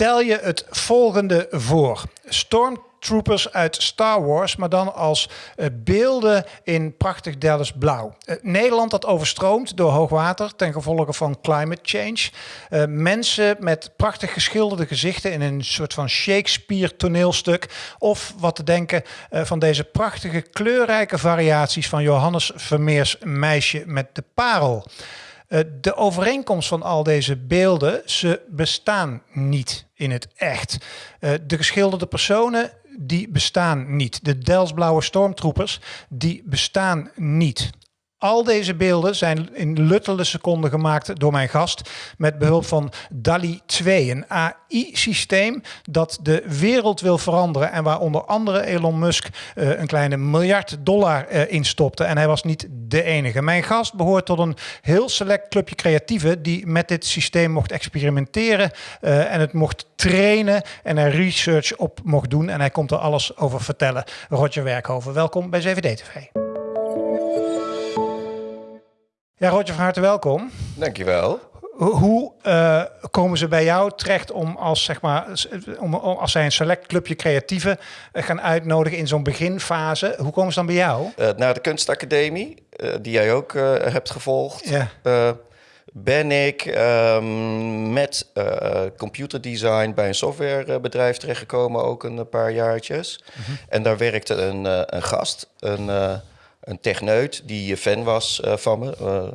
Stel je het volgende voor. Stormtroopers uit Star Wars, maar dan als uh, beelden in prachtig Dallas blauw. Uh, Nederland dat overstroomt door hoogwater ten gevolge van climate change. Uh, mensen met prachtig geschilderde gezichten in een soort van Shakespeare toneelstuk. Of wat te denken van deze prachtige kleurrijke variaties van Johannes Vermeers Meisje met de Parel. Uh, de overeenkomst van al deze beelden, ze bestaan niet in het echt. Uh, de geschilderde personen, die bestaan niet. De Delsblauwe stormtroepers, die bestaan niet. Al deze beelden zijn in luttele seconden gemaakt door mijn gast met behulp van DALI 2, een AI-systeem dat de wereld wil veranderen en waar onder andere Elon Musk uh, een kleine miljard dollar uh, in stopte. En hij was niet de enige. Mijn gast behoort tot een heel select clubje creatieven die met dit systeem mocht experimenteren uh, en het mocht trainen en er research op mocht doen. En hij komt er alles over vertellen. Roger Werkhoven, welkom bij 7D-TV. Ja, Roger, van harte welkom. Dankjewel. Hoe uh, komen ze bij jou terecht om als, zeg maar, om, als zij een select clubje creatieven gaan uitnodigen in zo'n beginfase? Hoe komen ze dan bij jou? Uh, naar de kunstacademie, die jij ook hebt gevolgd. Ja. ben ik ehm, met computerdesign bij een softwarebedrijf terechtgekomen, ook een paar jaartjes. Mm -hmm. En daar werkte een, een gast, een een techneut die fan was uh, van me. Uh,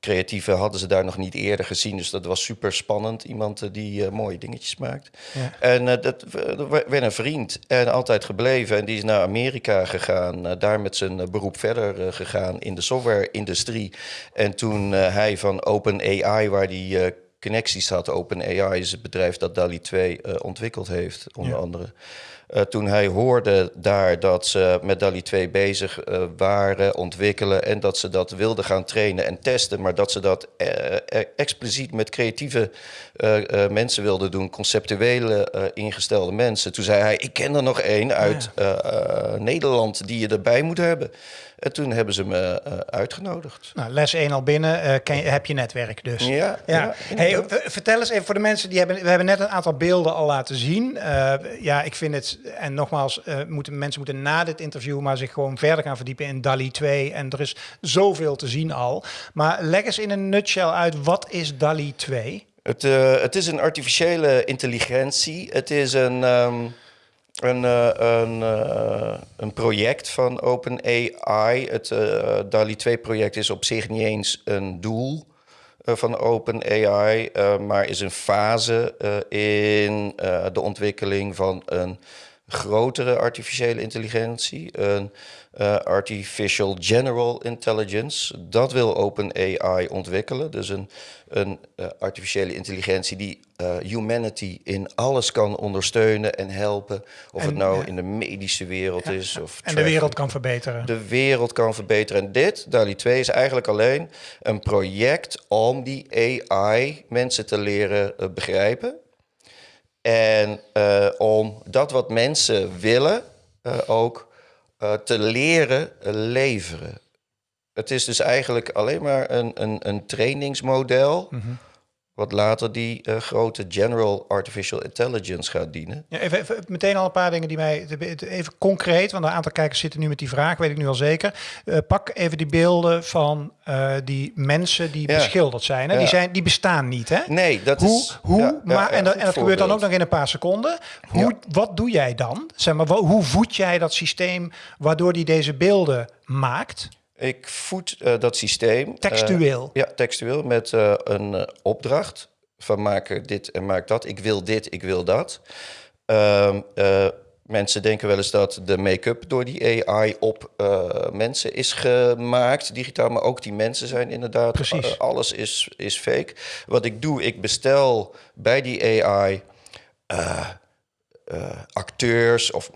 creatieve hadden ze daar nog niet eerder gezien, dus dat was super spannend. Iemand die mooie dingetjes maakt. Ja. En dat werd een vriend en altijd gebleven. En die is naar Amerika gegaan, daar met zijn beroep verder gegaan in de software-industrie. En toen hij van OpenAI, waar die connecties had, OpenAI is het bedrijf dat DALI 2 ontwikkeld heeft, onder ja. andere. Uh, toen hij hoorde daar dat ze met DALI 2 bezig uh, waren, ontwikkelen en dat ze dat wilden gaan trainen en testen, maar dat ze dat uh, expliciet met creatieve mensen wilden doen, conceptuele ingestelde mensen. Toen zei hij: Ik ken er nog één uit ja. Nederland die je erbij moet hebben. En toen hebben ze me uh, uitgenodigd. Nou, les 1 al binnen, uh, ken je, heb je netwerk dus. Ja. ja. ja hey, vertel eens even voor de mensen die hebben... We hebben net een aantal beelden al laten zien. Uh, ja, ik vind het... En nogmaals, moeten, mensen moeten na dit interview maar zich gewoon verder gaan verdiepen in DALI 2. En er is zoveel te zien al. Maar leg eens in een nutshell uit, wat is DALI 2? Het, het is een artificiële intelligentie. Het is een... Um een, uh, een, uh, een project van OpenAI. Het uh, DALI 2-project is op zich niet eens een doel van OpenAI, maar is een fase in de ontwikkeling van een grotere artificiële intelligentie, een uh, artificial general intelligence. Dat wil OpenAI ontwikkelen. Dus een, een uh, artificiële intelligentie die uh, humanity in alles kan ondersteunen en helpen. Of en, het nou in de medische wereld ja, is. Of en traffic. de wereld kan verbeteren. De wereld kan verbeteren. En dit, DALI 2, is eigenlijk alleen een project om die AI mensen te leren begrijpen. En om dat wat mensen willen ook uh, te leren leveren. Het is dus eigenlijk alleen maar een, een, een trainingsmodel. -hmm. Wat later die uh, grote General Artificial Intelligence gaat dienen. Ja, even, even, meteen al een paar dingen die mij. Even concreet, want een aantal kijkers zitten nu met die vraag, weet ik nu al zeker. Uh, pak even die beelden van uh, die mensen die ja. beschilderd zijn, hè? Ja. Die zijn. Die bestaan niet, hè? Nee, dat hoe, is. Hoe, maar, en, dat, en dat gebeurt dan ook nog in een paar seconden. Hoe, Wat doe jij dan? Zeg maar, hoe voed jij dat systeem waardoor die deze beelden maakt? Ik voed uh, dat systeem. Textueel? Uh, ja, textueel met uh, een opdracht van maak dit en maak dat. Ik wil dit, ik wil dat. Ehm, mensen denken wel eens dat de make-up door die AI op mensen is gemaakt, digitaal. Maar ook die mensen zijn inderdaad... Precies. alles is, is fake. Wat ik doe, ik bestel bij die AI... acteurs of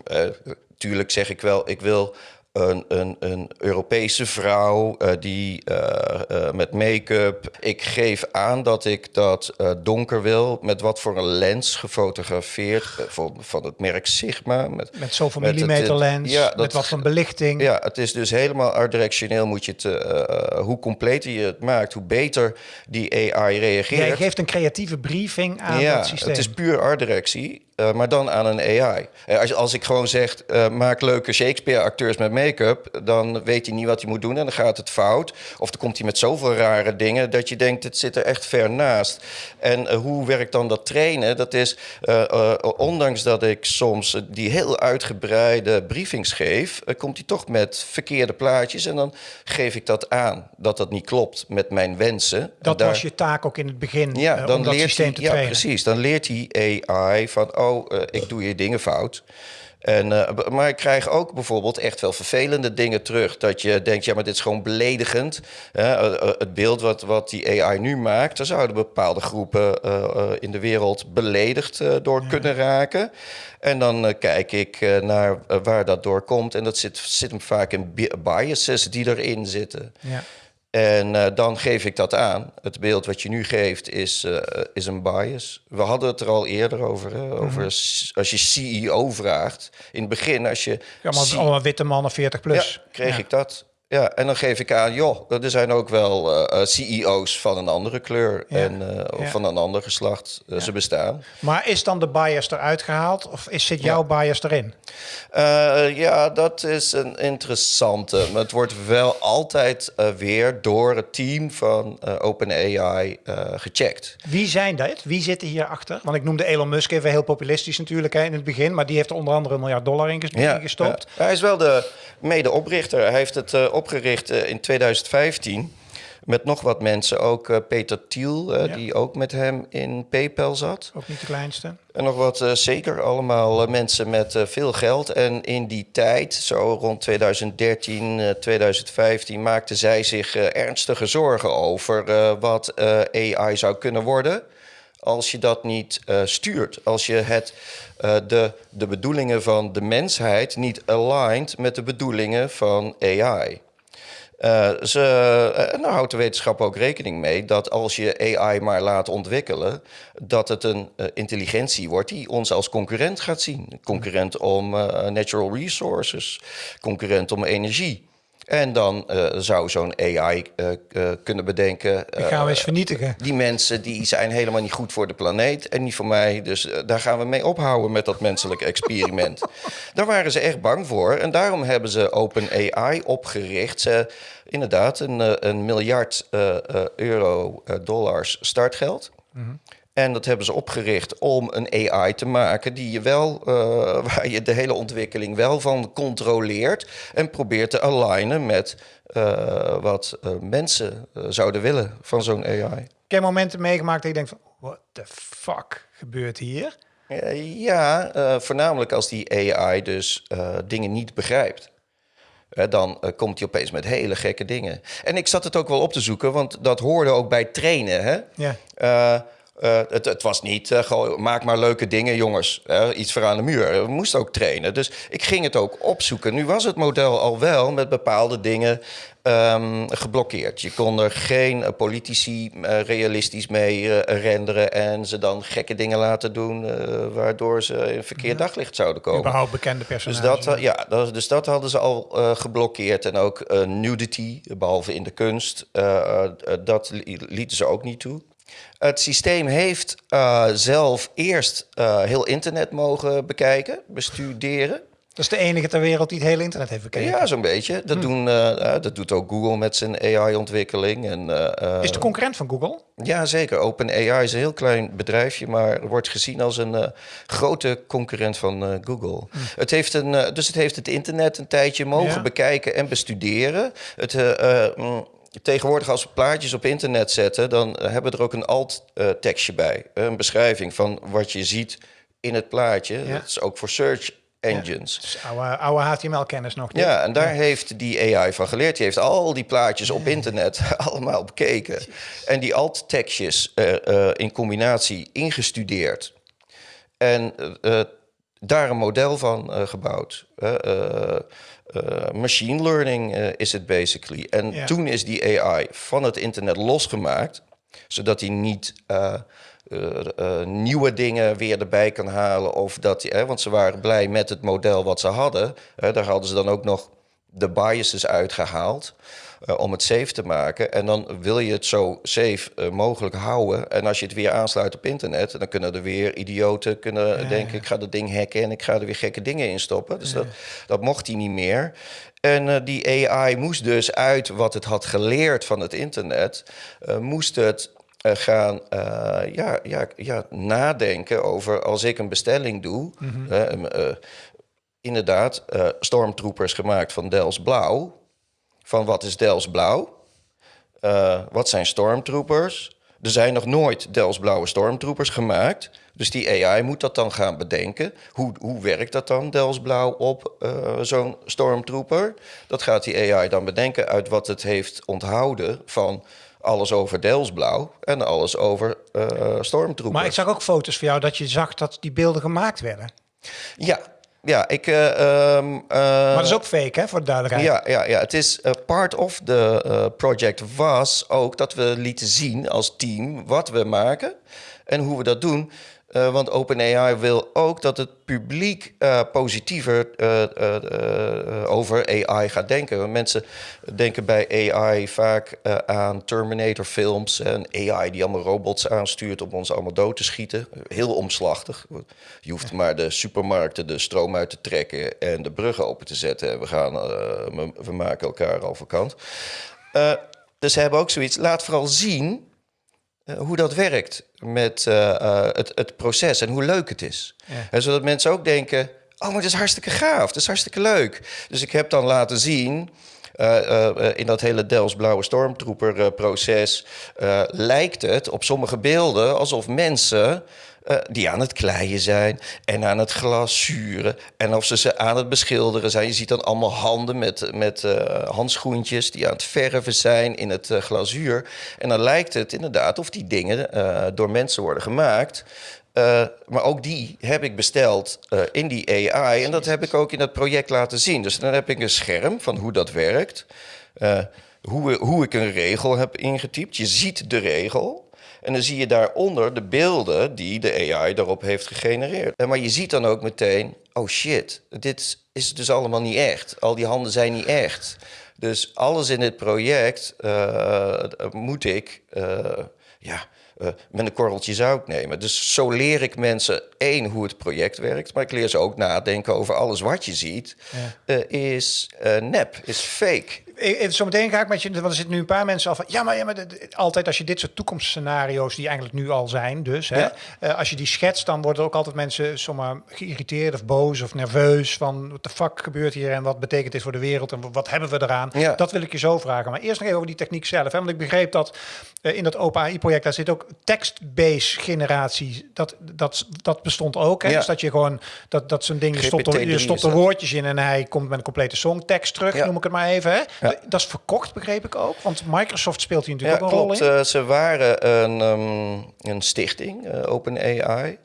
natuurlijk zeg ik wel, ik wil een, een, een Europese vrouw uh, die uh, met make-up. Ik geef aan dat ik dat donker wil. Met wat voor een lens gefotografeerd. van, van het merk Sigma. Met, met zoveel millimeter lens. Ja, dat, met wat voor belichting. Ja, het is dus helemaal art-directioneel. Moet je het, hoe completer je het maakt, hoe beter die AI reageert. Jij geeft een creatieve briefing aan ja, het systeem. Het is puur art-directie. Uh, maar dan aan een AI. Uh, als, als ik gewoon zeg, uh, maak leuke Shakespeare-acteurs met make-up, dan weet hij niet wat hij moet doen en dan gaat het fout. Of dan komt hij met zoveel rare dingen dat je denkt, het zit er echt ver naast. En hoe werkt dan dat trainen? Dat is, ondanks dat ik soms die heel uitgebreide briefings geef, komt hij toch met verkeerde plaatjes en dan geef ik dat aan, dat dat niet klopt met mijn wensen. Dat was je taak ook in het begin, ja, dan om dat leert systeem hij, te trainen. Ja, precies. Dan leert hij AI van oh, uh, ik doe je dingen fout. En, uh, maar ik krijg ook bijvoorbeeld echt wel vervelende dingen terug. Dat je denkt, ja, maar dit is gewoon beledigend. Uh, het beeld wat, wat die AI nu maakt, daar zouden bepaalde groepen in de wereld beledigd door kunnen raken. En dan kijk ik naar waar dat door komt. En dat zit, zit hem vaak in biases die erin zitten. Ja. En uh, dan geef ik dat aan. Het beeld wat je nu geeft is, uh, is een bias. We hadden het er al eerder over. Hè? Mhm. over als je CEO vraagt. In het begin, als je. Ja, maar allemaal witte mannen 40 plus. Ja, kreeg ik dat. Ja, en dan geef ik aan, joh, er zijn ook wel uh, eh, eh, CEO's van een andere kleur en uh, of van een ander geslacht. Uh, Ze bestaan. Maar is dan de bias eruit gehaald of is, zit jouw bias erin? ja, dat is een interessante. Maar het wordt wel altijd weer door het team van OpenAI gecheckt. Wie zijn dat? Wie zitten hier achter? Want ik noemde Elon Musk even heel populistisch natuurlijk hè, in het begin, maar die heeft er onder andere een miljard dollar in gestopt. Hij is wel de medeoprichter. Hij heeft het uh, opgericht uh, in 2015 met nog wat mensen. Ook uh, Peter Thiel, ja. die ook met hem in PayPal zat. Ook niet de kleinste. En nog wat, zeker allemaal mensen met veel geld. En in die tijd, zo rond 2013, 2015, maakten zij zich ernstige zorgen over wat AI zou kunnen worden als je dat niet stuurt. Als je het, de, de bedoelingen van de mensheid niet aligned met de bedoelingen van AI. Eh, ze, uh, nou houdt de wetenschap ook rekening mee dat als je AI maar laat ontwikkelen, dat het een uh, intelligentie wordt die ons als concurrent gaat zien. Concurrent om natural resources, concurrent om energie. En dan uh, zou zo'n AI uh, uh, kunnen bedenken. die gaan we eens vernietigen. Die mensen die zijn helemaal niet goed voor de planeet en niet voor mij. Dus daar gaan we mee ophouden met dat menselijke experiment. daar waren ze echt bang voor. En daarom hebben ze Open AI opgericht. Ze, inderdaad, een, een miljard euro dollars startgeld. Mm -hmm. En dat hebben ze opgericht om een AI te maken die je wel, uh, waar je de hele ontwikkeling wel van controleert en probeert te alignen met uh, wat uh, mensen zouden willen van zo'n AI. Heb je momenten meegemaakt dat je denkt van, what the fuck gebeurt hier? ja, voornamelijk als die AI dus dingen niet begrijpt. dan komt hij opeens met hele gekke dingen. En ik zat het ook wel op te zoeken, want dat hoorde ook bij trainen. Hè? Ja. Uh, het, het, was niet, uh, gewoon, maak maar leuke dingen, jongens. Uh, iets voor aan de muur. We moesten ook trainen. Dus ik ging het ook opzoeken. Nu was het model al wel met bepaalde dingen um, geblokkeerd. Je kon er geen politici realistisch mee renderen... en ze dan gekke dingen laten doen... waardoor ze in verkeerd daglicht zouden komen. Überhaupt bekende personages. Dus dat, ja, dat, dus dat hadden ze al geblokkeerd. En ook nudity, behalve in de kunst, dat lieten ze ook niet toe. Het systeem heeft uh, zelf eerst uh, heel internet mogen bekijken, bestuderen. Dat is de enige ter wereld die het hele internet heeft bekeken. Ja, zo'n beetje. Dat, hm. doen, uh, dat doet ook Google met zijn AI-ontwikkeling. En, is de concurrent van Google? Ja, zeker. OpenAI is een heel klein bedrijfje, maar wordt gezien als een grote concurrent van Google. Hm. Het heeft een, dus het heeft het internet een tijdje mogen ja. bekijken en bestuderen. Het, mm, tegenwoordig als we plaatjes op internet zetten, dan hebben we er ook een alt-tekstje bij. Een beschrijving van wat je ziet in het plaatje. Ja. Dat is ook voor search engines. Ja, dus oude, oude HTML-kennis nog. Niet? Ja, en daar heeft die AI van geleerd. Die heeft al die plaatjes op internet allemaal bekeken. En die alt-tekstjes uh, uh, in combinatie ingestudeerd. En uh, daar een model van gebouwd. Machine learning is het basically. En toen is die AI van het internet losgemaakt, zodat hij niet nieuwe dingen weer erbij kan halen. Of dat, hè, want ze waren blij met het model wat ze hadden. daar hadden ze dan ook nog de biases uitgehaald. Uh, om het safe te maken. En dan wil je het zo safe uh, mogelijk houden. En als je het weer aansluit op internet, dan kunnen er weer idioten kunnen ja, denken: ik ga dat ding hacken en ik ga er weer gekke dingen in stoppen. Dus ja. dat, dat mocht hij niet meer. En uh, die AI moest dus uit wat het had geleerd van het internet, moest het gaan ja, ja, ja, nadenken over als ik een bestelling doe. Mm -hmm. inderdaad, stormtroopers gemaakt van Dels Blauw van wat is Dels Blauw? Uh, wat zijn stormtroopers? Er zijn nog nooit Dels Blauwe stormtroopers gemaakt. Dus die AI moet dat dan gaan bedenken. Hoe, hoe werkt dat dan, Dels Blauw, op uh, zo'n stormtrooper? Dat gaat die AI dan bedenken uit wat het heeft onthouden van alles over Delsblauw en alles over uh, stormtroopers. Maar ik zag ook foto's van jou dat je zag dat die beelden gemaakt werden. Ja, ja, ik... Uh, uh, maar dat is ook fake, hè, voor de duidelijkheid. Ja, ja, ja. het is uh, part of the project was ook dat we lieten zien als team wat we maken en hoe we dat doen. Uh, want OpenAI wil ook dat het publiek uh, positiever uh, over AI gaat denken. Mensen denken bij AI vaak aan Terminator-films en AI die allemaal robots aanstuurt om ons allemaal dood te schieten. Heel omslachtig. Je hoeft maar de supermarkten de stroom uit te trekken en de bruggen open te zetten. En we, gaan, we maken elkaar al vakant. dus ze hebben ook zoiets. Laat vooral zien hoe dat werkt met uh, uh, het, het, proces en hoe leuk het is. Ja. En zodat mensen ook denken: oh, maar dat is hartstikke gaaf, dat is hartstikke leuk. Dus ik heb dan laten zien. in dat hele Dels Blauwe Stormtrooper proces lijkt het op sommige beelden alsof mensen uh, die aan het kleien zijn en aan het glazuren. En of ze ze aan het beschilderen zijn. Je ziet dan allemaal handen met, met uh, handschoentjes die aan het verven zijn in het uh, glazuur. En dan lijkt het inderdaad of die dingen door mensen worden gemaakt. maar ook die heb ik besteld in die AI. En dat heb ik ook in het project laten zien. Dus dan heb ik een scherm van hoe dat werkt. hoe, hoe ik een regel heb ingetypt. Je ziet de regel. En dan zie je daaronder de beelden die de AI daarop heeft gegenereerd. Maar je ziet dan ook meteen, oh shit, dit is dus allemaal niet echt. Al die handen zijn niet echt. Dus alles in dit project uh, moet ik uh, ja, uh, met een korreltje zout nemen. Dus zo leer ik mensen één hoe het project werkt, maar ik leer ze ook nadenken over alles wat je ziet ja. is nep, is fake. Even zo meteen ga ik met je, want er zitten nu een paar mensen al van, ja, maar, ja, maar altijd als je dit soort toekomstscenario's, die eigenlijk nu al zijn, dus, hè, ja. als je die schetst, dan worden ook altijd mensen zomaar geïrriteerd of boos of nerveus van, wat de fuck gebeurt hier en wat betekent dit voor de wereld en wat hebben we eraan? Ja. Dat wil ik je zo vragen. Maar eerst nog even over die techniek zelf, hè, want ik begreep dat in dat OpenAI-project, daar zit ook text-based generatie, dat, dat, dat bestond ook. Hè? Ja. Dus dat je gewoon, dat, dat zo'n ding, je stopt, er, je stopt er woordjes in en hij komt met een complete songtekst terug, noem ik het maar even. Hè? Ja. Dat is verkocht, begreep ik ook. Want Microsoft speelt hier natuurlijk ook een klopt. rol in. Uh, ze waren een, um, een stichting, uh, OpenAI.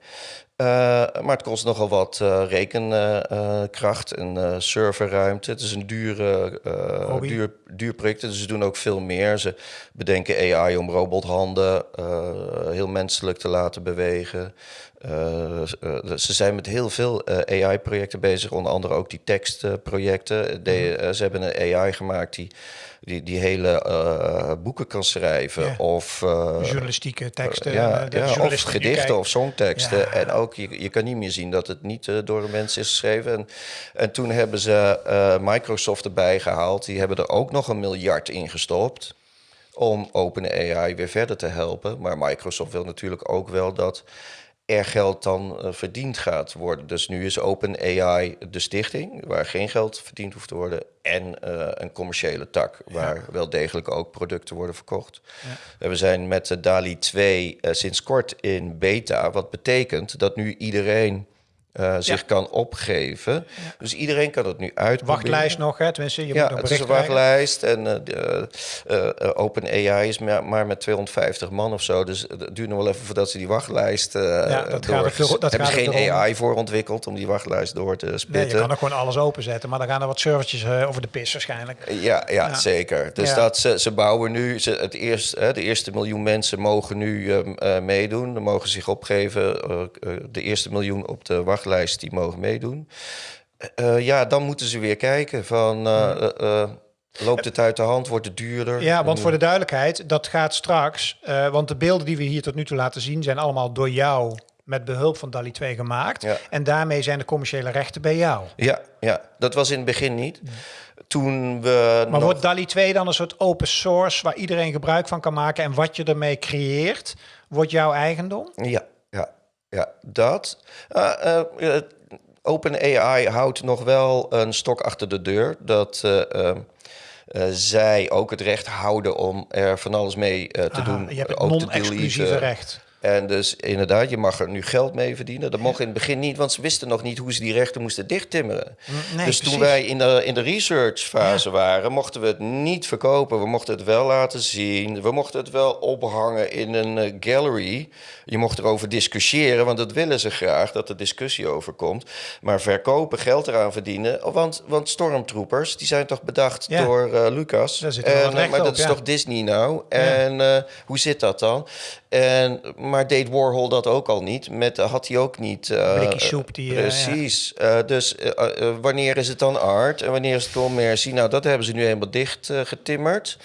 Uh, maar het kost nogal wat uh, rekenkracht en uh, serverruimte. Het is een dure, duur, duur project, dus ze doen ook veel meer. Ze bedenken AI om robothanden heel menselijk te laten bewegen. ze zijn met heel veel AI-projecten bezig, onder andere ook die tekstprojecten. De, ze hebben een AI gemaakt die die, die hele uh, boeken kan schrijven. Ja. Of uh, journalistieke teksten. Ja, ja of gedichten of songteksten. En ook, je, je kan niet meer zien dat het niet uh, door een mens is geschreven. En, en toen hebben ze Microsoft erbij gehaald. Die hebben er ook nog een miljard in gestopt. Om OpenAI weer verder te helpen. Maar Microsoft wil natuurlijk ook wel dat er geld dan uh, verdiend gaat worden. Dus nu is OpenAI de stichting, waar geen geld verdiend hoeft te worden, en uh, een commerciële tak, waar ja. wel degelijk ook producten worden verkocht. Ja. We zijn met de DALI 2 uh, sinds kort in beta, wat betekent dat nu iedereen uh, zich kan opgeven. Dus iedereen kan het nu uitproberen. Wachtlijst nog, hè? Tenminste, je ja, moet nog het is een wachtlijst. En uh, OpenAI is maar met 250 man of zo. Dus het duurt nog wel even voordat ze die wachtlijst ja, dat door... Gaat dat hebben ze geen AI voor ontwikkeld om die wachtlijst door te spitten. Nee, je kan er gewoon alles openzetten, maar dan gaan er wat servertjes over de pis waarschijnlijk. Ja, ja, zeker. Dus dat ze, ze bouwen nu... Ze, het eerst, de eerste miljoen mensen mogen nu ehm, meedoen. Dan mogen zich opgeven. de eerste miljoen op de wachtlijst, die mogen meedoen. Uh, ja, dan moeten ze weer kijken van... Uh, loopt het uit de hand? Wordt het duurder? Ja, want voor de duidelijkheid, dat gaat straks... want de beelden die we hier tot nu toe laten zien... zijn allemaal door jou met behulp van DALI 2 gemaakt. Ja. En daarmee zijn de commerciële rechten bij jou. Ja, ja, dat was in het begin niet. Toen we maar wordt DALI 2 dan een soort open source... waar iedereen gebruik van kan maken... en wat je ermee creëert, wordt jouw eigendom? Ja, ja, dat. Uh, uh, OpenAI houdt nog wel een stok achter de deur. Dat uh, zij ook het recht houden om er van alles mee te Aha, doen. Je hebt het non-exclusieve recht. En dus inderdaad, je mag er nu geld mee verdienen. Dat mocht in het begin niet, want ze wisten nog niet hoe ze die rechten moesten dichttimmeren. Nee, dus toen wij in de, in de researchfase waren, mochten we het niet verkopen. We mochten het wel laten zien. We mochten het wel ophangen in een uh, gallery. Je mocht erover discussiëren, want dat willen ze graag, dat er discussie over komt. Maar verkopen, geld eraan verdienen. Want, want stormtroopers, die zijn toch bedacht door uh, Lucas. En, uh, maar dat is toch Disney nou? En hoe zit dat dan? En, maar deed Warhol dat ook al niet? Met, had hij ook niet... Uh, soep die... Precies. Uh, dus wanneer is het dan art en wanneer is het commercie? Nou, dat hebben ze nu helemaal dicht getimmerd.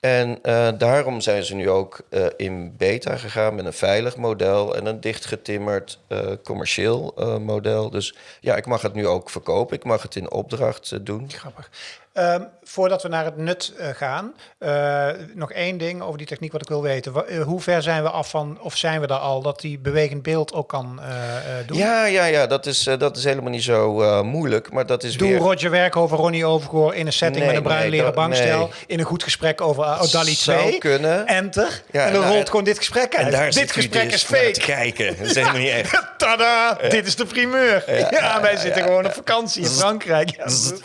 En daarom zijn ze nu ook in beta gegaan met een veilig model en een dichtgetimmerd commercieel model. Dus ja, ik mag het nu ook verkopen. Ik mag het in opdracht doen. Grappig. Um, voordat we naar het nut uh, gaan, uh, nog één ding over die techniek wat ik wil weten. Uh, hoe ver zijn we af van, of zijn we daar al, dat die bewegend beeld ook kan doen? Ja, ja, ja, dat is, dat is helemaal niet zo moeilijk, maar dat is Doe weer... Roger werk over Ronnie Overgoor in een setting nee, met een bruin nee, leren bankstel, nee. in een goed gesprek over Dali 2. kunnen. Enter. Ja, en dan nou, rolt gewoon dit gesprek uit. En daar dit gesprek dus is fake. kijken. Dat is helemaal niet echt. Tada! Dit is de primeur. Ja, wij zitten gewoon op vakantie in Frankrijk.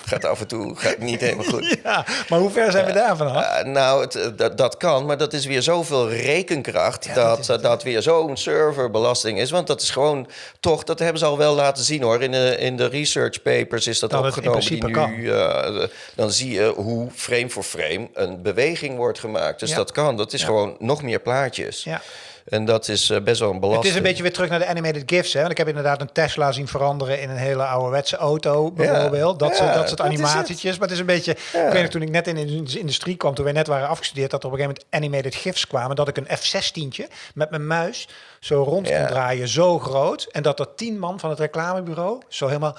Gaat af en toe, gaat niet goed. Ja, maar hoe ver zijn we daarvan af? Uh, nou, het, eh, dat, dat kan, maar dat is weer zoveel rekenkracht... dat dat, dat weer zo'n serverbelasting is. Want dat is gewoon toch, dat hebben ze al wel laten zien hoor. In de, in de research papers is dat, dat opgenomen. Die nu, uh, dan zie je hoe frame voor frame een beweging wordt gemaakt. Dus dat kan. Dat is gewoon nog meer plaatjes. Ja. En dat is uh, best wel een belasting. Het is een beetje weer terug naar de animated GIFs. Hè? Want ik heb inderdaad een Tesla zien veranderen in een hele ouderwetse auto, bijvoorbeeld. Dat, ja, dat soort animatietjes. Maar het is een beetje... Ja. Ik weet nog, toen ik net in de industrie kwam, toen wij net waren afgestudeerd, dat er op een gegeven moment animated GIFs kwamen. Dat ik een F-16'tje met mijn muis zo rond kon draaien, zo groot. En dat er tien man van het reclamebureau zo helemaal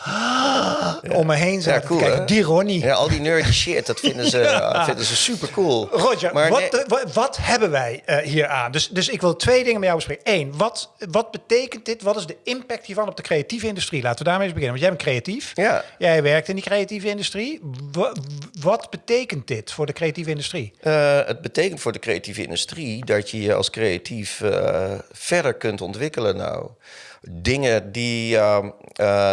om me heen zaten cool, kijken. Die Ronnie. Ja, al die nerdy shit, dat vinden ze, vinden ze super cool. Roger, maar wat, wat, wat, hebben wij uh, hier aan? Dus, dus ik wil twee dingen met jou bespreken. Eén, wat, wat betekent dit? Wat is de impact hiervan op de creatieve industrie? Laten we daarmee eens beginnen. Want jij bent creatief. Ja. Jij werkt in die creatieve industrie. Wat, wat betekent dit voor de creatieve industrie? Uh, het betekent voor de creatieve industrie dat je je als creatief uh, verder kunt ontwikkelen nou. Dingen die, uh, uh,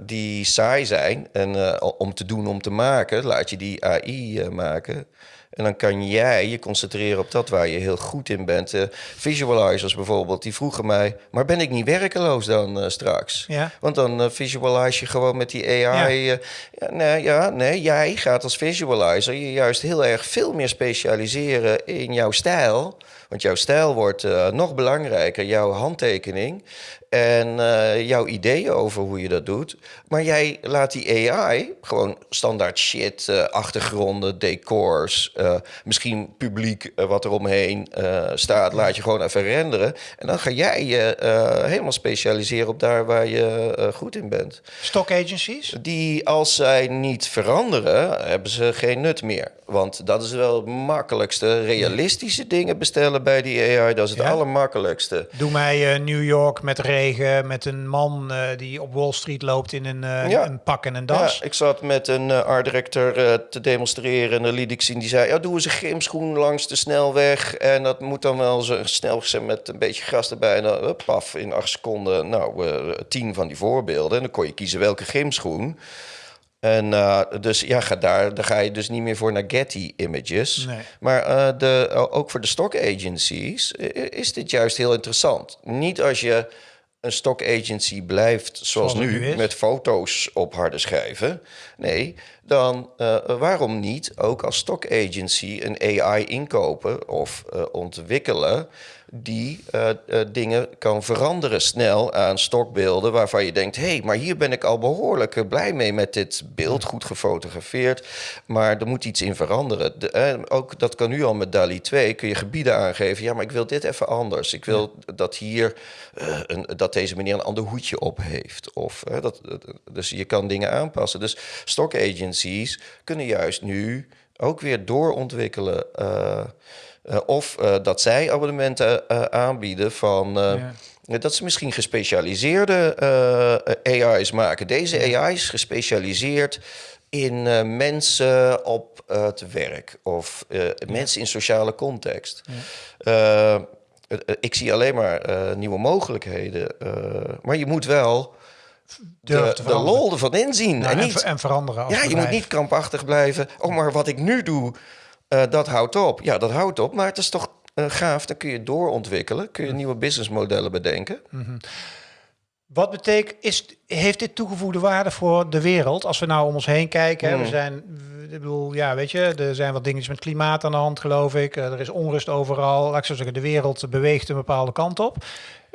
die saai zijn en uh, om te doen, om te maken, laat je die AI maken. En dan kan jij je concentreren op dat waar je heel goed in bent. Uh, visualizers bijvoorbeeld, die vroegen mij... maar ben ik niet werkeloos dan uh, straks? Ja. Want dan uh, visualize je gewoon met die AI. Ja. ja. nee, ja, nee, jij gaat als visualizer je juist heel erg veel meer specialiseren in jouw stijl... Want jouw stijl wordt uh, nog belangrijker, jouw handtekening en uh, jouw ideeën over hoe je dat doet. Maar jij laat die AI gewoon standaard shit, uh, achtergronden, decors, misschien publiek wat er omheen staat, laat je gewoon even renderen. En dan ga jij je helemaal specialiseren op daar waar je goed in bent. Stock agencies? Die als zij niet veranderen, hebben ze geen nut meer. Want dat is wel het makkelijkste. Realistische dingen bestellen bij die AI, dat is het allermakkelijkste. Doe mij New York met regen, met een man die op Wall Street loopt in een, ja. een pak en een das. Ja, ik zat met een art director te demonstreren en dan liet ik zien, die zei, ja, doen ze grimschoen langs de snelweg. En dat moet dan wel zo snel zijn met een beetje gras erbij. En dan, paf, in acht seconden, nou, tien van die voorbeelden. En dan kon je kiezen welke grimschoen. En uh, dus ja, ga daar, daar ga je dus niet meer voor naar Getty images. Nee. Maar uh, de, ook voor de stock agencies is dit juist heel interessant. Niet als je een stock agency blijft zoals, nu, met foto's op harde schijven. Nee, dan uh, waarom niet ook als stock agency een AI inkopen of uh, ontwikkelen die uh, dingen kan veranderen snel aan stokbeelden waarvan je denkt, hé, hey, maar hier ben ik al behoorlijk blij mee met dit beeld, goed gefotografeerd, maar er moet iets in veranderen. De, ook dat kan nu al met DALI 2, kun je gebieden aangeven, ja, maar ik wil dit even anders. Ik wil dat hier, een, dat deze meneer een ander hoedje op heeft. Of, dat, dus je kan dingen aanpassen. Dus stock agencies kunnen juist nu ook weer doorontwikkelen. Uh, uh, of uh, dat zij abonnementen aanbieden van. Ja. Dat ze misschien gespecialiseerde AI's maken. Deze AI is gespecialiseerd in mensen op het werk of mensen in sociale context. Ja. ik zie alleen maar nieuwe mogelijkheden. maar je moet wel de, de lol ervan inzien. En, niet, en, veranderen. ja, je moet niet krampachtig blijven. Oh, maar wat ik nu doe, uh, dat houdt op. Ja, dat houdt op. Maar het is toch uh, gaaf. Dan kun je doorontwikkelen. Kun je nieuwe businessmodellen bedenken. Mm -hmm. Wat betekent, is, heeft dit toegevoegde waarde voor de wereld? Als we nou om ons heen kijken, mm. we zijn, ik bedoel, ja, weet je, er zijn wat dingetjes met klimaat aan de hand, geloof ik. Er is onrust overal. Laat ik zo zeggen, de wereld beweegt een bepaalde kant op.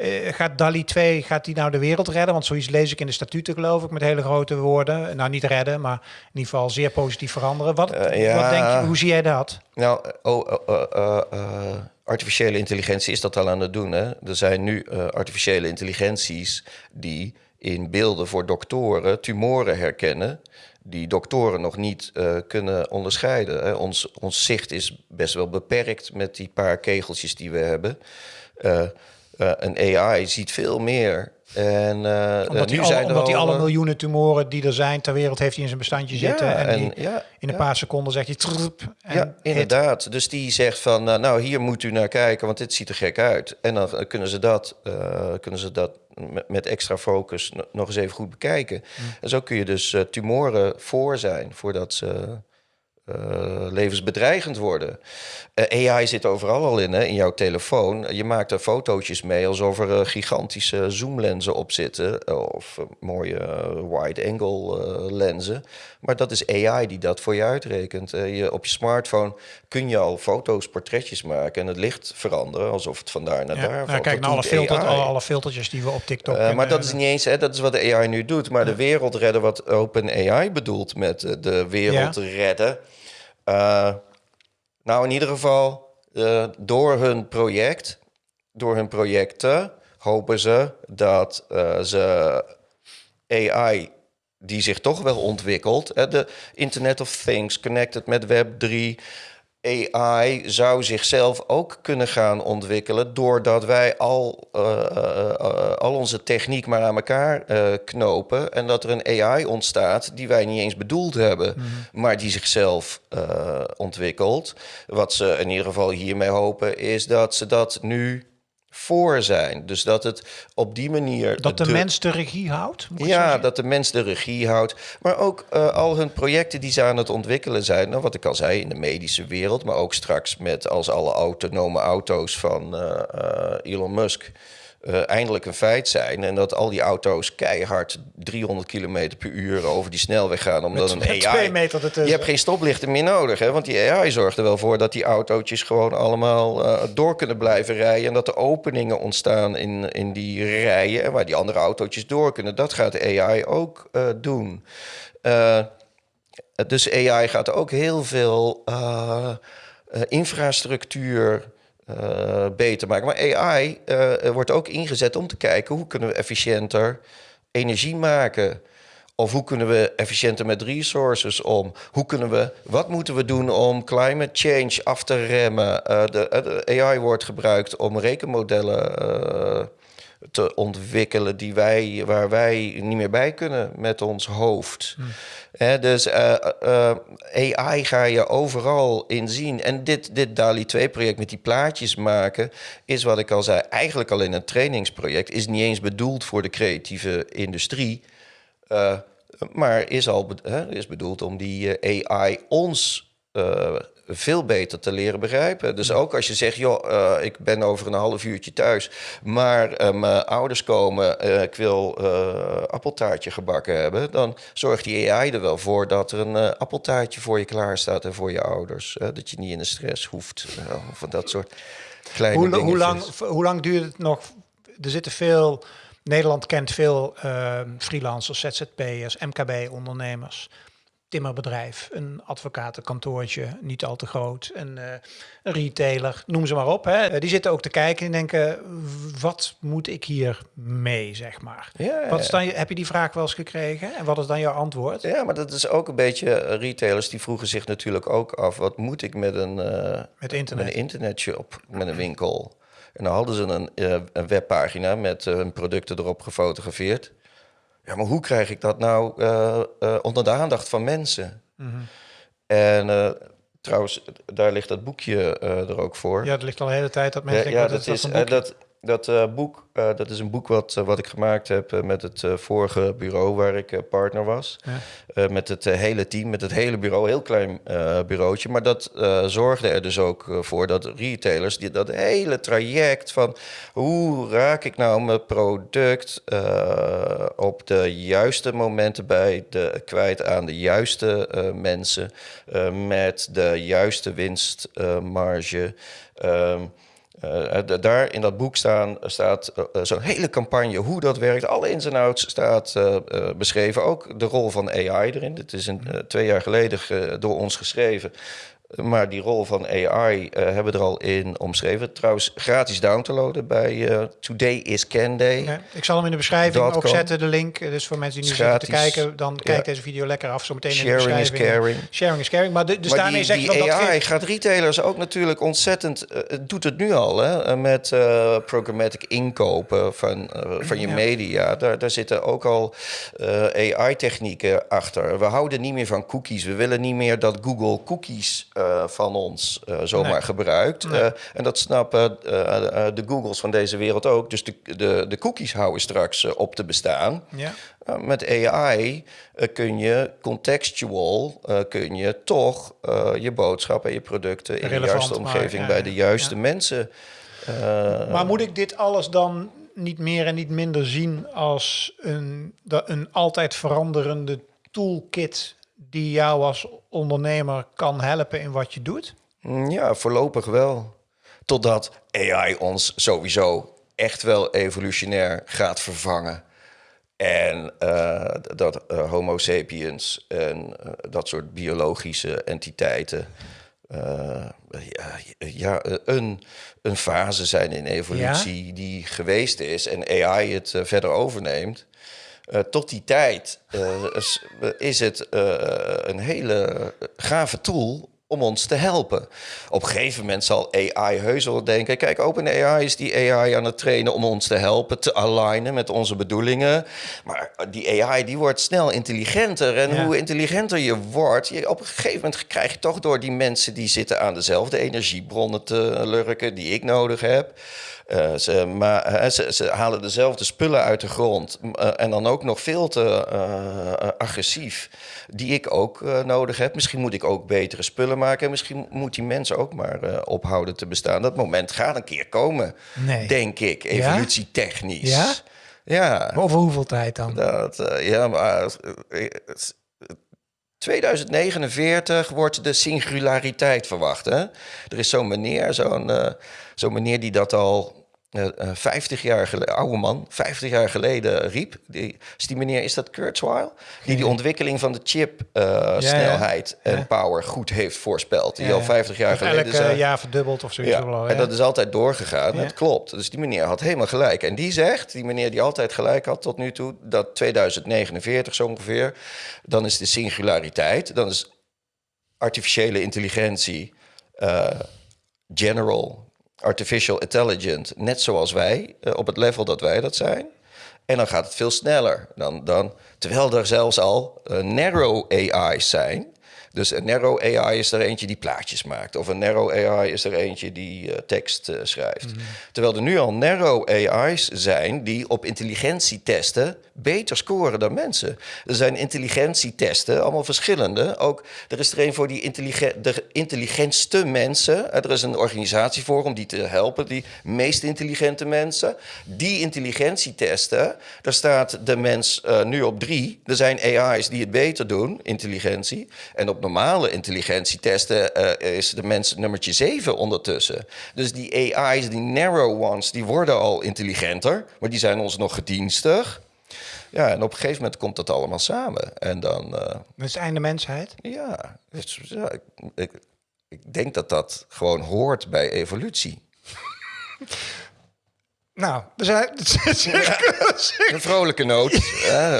Uh, gaat DALI 2, gaat die nou de wereld redden? Want zoiets lees ik in de statuten, geloof ik, met hele grote woorden. Nou, niet redden, maar in ieder geval zeer positief veranderen. Wat, uh, ja. wat denk je, hoe zie jij dat? Nou, oh, uh, artificiële intelligentie is dat al aan het doen. Hè? Er zijn nu artificiële intelligenties die in beelden voor doktoren tumoren herkennen die doktoren nog niet uh, kunnen onderscheiden. Hè. Ons, ons zicht is best wel beperkt met die paar kegeltjes die we hebben. Uh, uh, een AI ziet veel meer. En, uh, omdat nu zijn omdat hij alle miljoenen tumoren die er zijn ter wereld heeft hij in zijn bestandje zitten. En, en die, ja, in een paar seconden zegt hij... Ja, inderdaad. Dus die zegt van, nou hier moet u naar kijken, want dit ziet er gek uit. En dan kunnen ze dat, kunnen ze dat met, extra focus nog eens even goed bekijken. Mm. En zo kun je dus tumoren voor zijn, voordat ze uh, levensbedreigend worden. Uh, AI zit overal al in, hè, in jouw telefoon. Je maakt er fotootjes mee alsof er uh, gigantische zoomlenzen op zitten. Of mooie wide-angle lenzen. Maar dat is AI die dat voor je uitrekent. je, op je smartphone kun je al foto's, portretjes maken... en het licht veranderen, alsof het vandaar naar daar valt. kijk naar alle, filter, alle, alle, filtertjes die we op TikTok Maar dat is niet eens, hè, dat is wat de AI nu doet. Maar de wereld redden, wat OpenAI bedoelt met de wereld redden... Uh, nou, in ieder geval, uh, door hun project, door hun projecten, hopen ze dat uh, ze AI die zich toch wel ontwikkelt, de Internet of Things, connected met Web 3, AI zou zichzelf ook kunnen gaan ontwikkelen doordat wij al, uh, uh, al onze techniek maar aan elkaar knopen en dat er een AI ontstaat die wij niet eens bedoeld hebben, mm -hmm. maar die zichzelf ontwikkelt. Wat ze in ieder geval hiermee hopen is dat ze dat nu voor zijn. Dus dat het op die manier. Dat de, mens de regie houdt? Ja, dat de mens de regie houdt. Maar ook uh, al hun projecten die ze aan het ontwikkelen zijn. Nou, wat ik al zei, in de medische wereld. Maar ook straks met als alle autonome auto's van uh, uh, Elon Musk uh, eindelijk een feit zijn. En dat al die auto's keihard 300 km per uur over die snelweg gaan. Omdat met, een AI... meter ertussen. Je hebt geen stoplichten meer nodig. Hè? Want die AI zorgt er wel voor dat die autootjes gewoon allemaal uh, door kunnen blijven rijden. En dat er openingen ontstaan in, in die rijen. Waar die andere autootjes door kunnen. Dat gaat de AI ook uh, doen. dus AI gaat ook heel veel infrastructuur uh, beter maken. Maar AI uh, wordt ook ingezet om te kijken hoe kunnen we efficiënter energie maken. Of hoe kunnen we efficiënter met resources om? Hoe kunnen we, wat moeten we doen om climate change af te remmen? Uh, de, de, AI wordt gebruikt om rekenmodellen te ontwikkelen die wij, waar wij niet meer bij kunnen met ons hoofd. Hmm. dus uh, uh, AI ga je overal in zien. En dit, dit DALI 2-project met die plaatjes maken, is wat ik al zei, eigenlijk al in een trainingsproject, is niet eens bedoeld voor de creatieve industrie. Uh, maar is al is bedoeld om die AI ons veel beter te leren begrijpen. Dus ook als je zegt, joh, uh, ik ben over een half uurtje thuis, maar uh, mijn ouders komen, uh, ik wil appeltaartje gebakken hebben, dan zorgt die AI er wel voor dat er een appeltaartje voor je klaar staat en voor je ouders. dat je niet in de stress hoeft van dat soort kleine hoe, hoe lang, hoe lang duurt het nog? Er zitten veel... Nederland kent veel freelancers, ZZP'ers, MKB-ondernemers timmerbedrijf, een advocatenkantoortje, niet al te groot, een, uh, een retailer, noem ze maar op. Hè. Eh, die zitten ook te kijken en denken, wat moet ik hier mee, zeg maar. Ja, wat is dan, heb je die vraag wel eens gekregen en wat is dan jouw antwoord? Ja, maar dat is ook een beetje, eh, retailers die vroegen zich natuurlijk ook af, wat moet ik met een, uh, met internet. met een internetshop, met een winkel? En dan hadden ze een, een webpagina met hun producten erop gefotografeerd. Ja, maar hoe krijg ik dat nou uh, uh, onder de aandacht van mensen? Mm -hmm. En uh, trouwens, daar ligt dat boekje er ook voor. Ja, dat ligt al de hele tijd dat mensen. Ja, ja dat, is dat, dat uh, boek, uh, dat is een boek wat, uh, wat ik gemaakt heb met het vorige bureau waar ik partner was. Ja. met het hele team, met het hele bureau, heel klein bureautje. Maar dat zorgde er dus ook voor dat retailers die, dat hele traject van hoe raak ik nou mijn product op de juiste momenten bij de, kwijt aan de juiste mensen met de juiste winstmarge. Ehm, uh, daar in dat boek staan, staat uh, zo'n hele campagne, hoe dat werkt. Alle ins en outs staat uh, beschreven. Ook de rol van AI erin. Dit is een, twee jaar geleden door ons geschreven. Maar die rol van AI uh, eh, hebben we er al in omschreven. Trouwens, gratis down te loaden bij uh, Today is Can Day. Ja, ik zal hem in de beschrijving ook zetten, de link. Dus voor mensen die nu zitten te kijken, dan ja. kijk deze video lekker af. Zo meteen Sharing in de is caring. Sharing is caring. Maar, de, dus maar daarmee zeg dat AI gaat retailers ook natuurlijk ontzettend... Uh, doet het nu al, hè? Met programmatic inkopen van, van je ja. media. Daar, daar zitten ook al AI-technieken achter. We houden niet meer van cookies. We willen niet meer dat Google cookies van ons uh, zomaar nee. gebruikt. Nee. Uh, en dat snappen de Googles van deze wereld ook. Dus de, de, de cookies houden straks op te bestaan. Ja. met AI kun je contextual, kun je toch je boodschap en je producten in de juiste omgeving maar, bij de juiste ja. mensen. maar moet ik dit alles dan niet meer en niet minder zien als een, een altijd veranderende toolkit die jou als ondernemer kan helpen in wat je doet? Mm, ja, voorlopig wel. Totdat AI ons sowieso echt wel evolutionair gaat vervangen. En uh, dat uh, Homo sapiens en uh, dat soort biologische entiteiten ja, ja, een, een fase zijn in evolutie ja? die geweest is en AI het verder overneemt. Uh, tot die tijd uh, is, is, het uh, een hele gave tool om ons te helpen. Op een gegeven moment zal AI heus wel denken... kijk, OpenAI is die AI aan het trainen om ons te helpen... te alignen met onze bedoelingen. Maar die AI die wordt snel intelligenter. En ja. hoe intelligenter je wordt... Je, op een gegeven moment krijg je toch door die mensen... die zitten aan dezelfde energiebronnen te lurken die ik nodig heb... Uh, ze, maar, ze, ze, halen dezelfde spullen uit de grond. Uh, en dan ook nog veel te agressief. Die ik ook nodig heb. Misschien moet ik ook betere spullen maken. En misschien moet die mensen ook maar ophouden te bestaan. Dat moment gaat een keer komen. Nee. Denk ik. Evolutietechnisch. Ja? Ja. Over hoeveel tijd dan? Dat, ja, maar. 2049 wordt de singulariteit verwacht. Hè? Er is zo'n meneer, zo'n uh, zo'n meneer die dat al 50 jaar geleden, oude man, 50 jaar geleden riep. Die, is die meneer, is dat Kurzweil? Die die ontwikkeling van de chip uh, ja, snelheid ja. en power goed heeft voorspeld. Die al 50 jaar geleden... elk jaar verdubbeld of zoiets. Ja. En dat is altijd doorgegaan. Dat klopt. Dus die meneer had helemaal gelijk. En die zegt, die meneer die altijd gelijk had tot nu toe... dat 2049 zo ongeveer, dan is de singulariteit... dan is artificiële intelligentie... general artificial intelligent, net zoals wij, op het level dat wij dat zijn. En dan gaat het veel sneller. Dan, dan, terwijl er zelfs al narrow AI's zijn dus een narrow AI is er eentje die plaatjes maakt. Of een narrow AI is er eentje die uh, tekst uh, schrijft. Mm -hmm. Terwijl er nu al narrow AI's zijn die op intelligentietesten beter scoren dan mensen. Er zijn intelligentietesten, allemaal verschillende. Ook, er is er een voor die intelligent, de intelligentste mensen. Er is een organisatie voor om die te helpen, die meest intelligente mensen. Die intelligentietesten, daar staat de mens uh, nu op drie. Er zijn AI's die het beter doen, intelligentie. En op normale intelligentietesten uh, is de mens nummertje 7 ondertussen. Dus die AI's, die narrow ones, die worden al intelligenter, maar die zijn ons nog gedienstig. Ja, en op een gegeven moment komt dat allemaal samen. En dan... Uh, dat is het einde mensheid? Ja, ja ik, ik, ik denk dat dat gewoon hoort bij evolutie. Nou, we zijn... een vrolijke noot.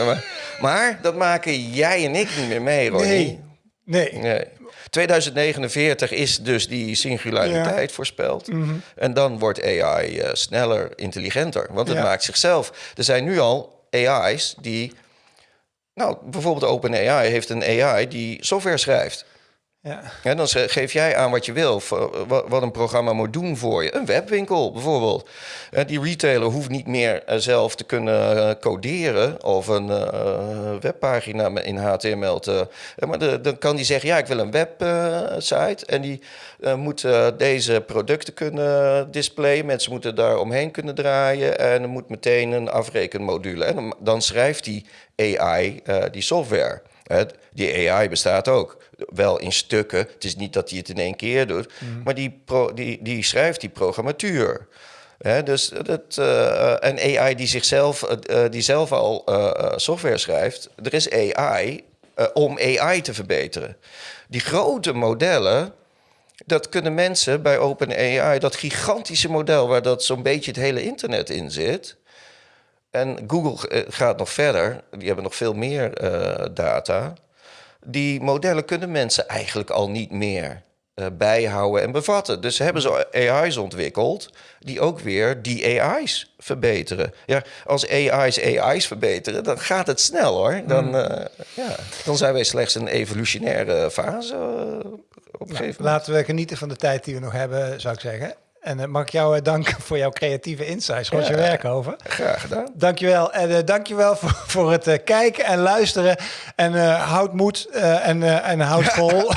maar, maar, dat maken jij en ik niet meer mee, Ronnie. Nee. Nee. nee. 2049 is dus die singulariteit voorspeld. Mm -hmm. En dan wordt AI uh, sneller, intelligenter. Want het ja. maakt zichzelf. Er zijn nu al AI's die... Nou, bijvoorbeeld OpenAI heeft een AI die software schrijft. Ja. En dan geef jij aan wat je wil, wat een programma moet doen voor je. Een webwinkel bijvoorbeeld. Die retailer hoeft niet meer eh, zelf te kunnen eh, coderen of een webpagina in HTML te. Maar dan kan die zeggen: Ja, ik wil een website. en die moet deze producten kunnen displayen. Mensen moeten daar omheen kunnen draaien. En er moet meteen een afrekenmodule. En dan schrijft die AI die software. Die AI bestaat ook wel in stukken. Het is niet dat hij het in één keer doet. Mm. Maar die, pro, die, die schrijft die programmatuur. He, dus dat, uh, een AI die zichzelf, uh, die zelf al uh, software schrijft. Er is AI om AI te verbeteren. Die grote modellen, dat kunnen mensen bij OpenAI, dat gigantische model waar dat zo'n beetje het hele internet in zit. En Google gaat nog verder, die hebben nog veel meer data die modellen kunnen mensen eigenlijk al niet meer uh, bijhouden en bevatten. Dus hebben ze AI's ontwikkeld die ook weer die AI's verbeteren. Ja, als AI's AI's verbeteren, dan gaat het snel hoor. Dan, uh, ja, dan zijn wij slechts een evolutionaire fase. Op nou, laten we genieten van de tijd die we nog hebben, zou ik zeggen. En uh, mag ik jou uh, danken voor jouw creatieve insights, Roger ja, Werkhoven. Graag gedaan. Dankjewel. En uh, dankjewel voor, voor het kijken en luisteren. En houd moed en, en houd vol.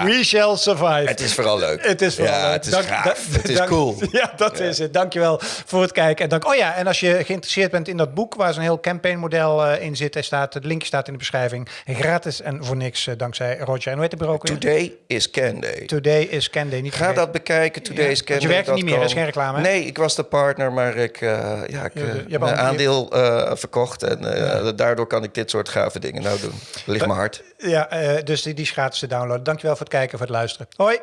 We shall survive. Het is vooral leuk. Het is vooral ja, leuk. Het is dank, gaaf. het is cool. Ja, dat ja. is het. Dankjewel voor het kijken. En dank, oh ja, en als je geïnteresseerd bent in dat boek waar zo'n heel campaignmodel uh, in zit, er staat, het linkje staat in de beschrijving. Gratis en voor niks, uh, dankzij Roger. En hoe heet het bureau Today is Can Day. Today is Can Day. Niet Ga dat bekijken. Today ja. is Can Day. je werkt er niet meer, dat is geen reclame. Hè? Nee, ik was de partner, maar ik uh, ja, ik, mijn aandeel verkocht. En daardoor kan ik dit soort gave dingen nou doen. Ligt me hard. Ja, dus die, die is gratis te downloaden. Dankjewel voor het kijken, voor het luisteren. Hoi!